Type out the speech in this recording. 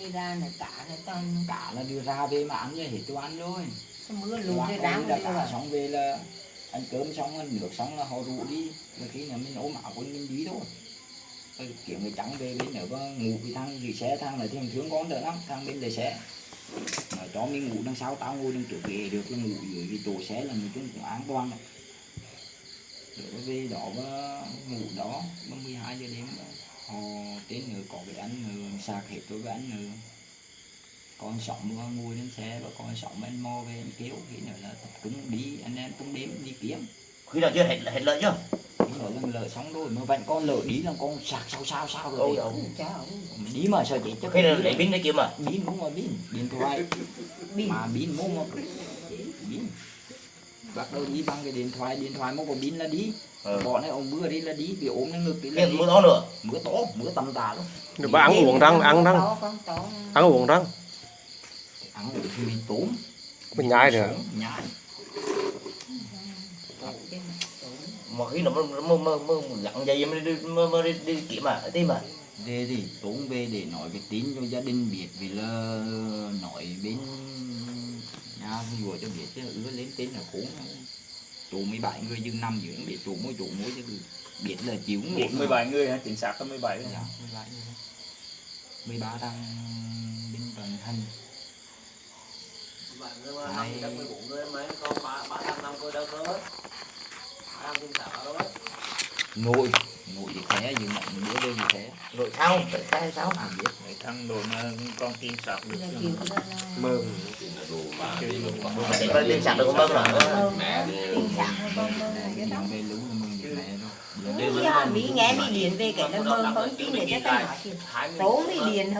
đi ra này cả này toàn cả là đưa ra về mà ăn như hết cho ăn rồi mưa luôn cái đám đáng đã đi cả xong về là ăn cơm xong ăn nước xong là họ rủ đi rồi khi nào mình ốm áo quần mình đi thôi Rồi kiểu người trắng về bên nữa có ngủ thì thằng gì xe thằng là thêm thương con đỡ lắm thằng bên để xe mà cho mình ngủ đằng sau tao ngồi đằng trước ghế được là ngủ dưới cái chỗ xe là mình cũng an toàn rồi về đó và ngủ đó 12 giờ đêm đó, đến nữa có cái anh nữa sạc hết rồi với anh nữa con sống và ngồi lên xe và con sống anh mò về anh kêu khi nữa là tập trung đi anh em tung đêm đi kiếm. Khi nào chưa hết hết lợi chưa? Khi nữa là lỡ xong rồi mà vậy con lỡ đi là con sạc sao sao sao rồi Ôi đi. Mà đi mà sao chết chắc khi nào lấy pin để kiếm mà? Pin cũng mà pin. Điện thoại. Mà pin mua một pin bắt đầu đi bằng cái điện thoại điện thoại mua có pin là đi. Ừ. bọn này ông mưa đi là đi bị ốm lên ngực đi là đi. mưa to nữa. Mưa to mưa tầm tà luôn bà ăn uống răng ăn răng. Ăn uống răng. Ăn uống thì mình tốn. Mình nhai nữa. nhai. Mà khi nó mơ mơ mơ mơ gặn dây mới đi mơ mơ đi, đi kiếm mà tim mà. Về thì tốn về để nói cái tin cho gia đình biết vì là nói bên nhà vừa cho biết chứ ứa lên tên là khốn chủ 17 người dừng nằm dưỡng để chủ mỗi chủ mỗi chứ biết là chịu ngủ Biết 17 người hả? Chính xác là 17 dạ 17 người. 13 đang bên tuần hành Hai- ngồi ngồi thì khé dừng lại một bữa đêm thì khé rồi sao tại sao hay sao à biết. Mấy thằng đồ mà con tin sạc được là kiểu đó là mơ Chơi luôn để coi tin sạc được không mơ rồi mơ tình trạng của con mơ này cái đó. Mẹ Mỹ nghe Mỹ điện về cái là mơ không tin để cho ta nói chuyện. Tố Mỹ điện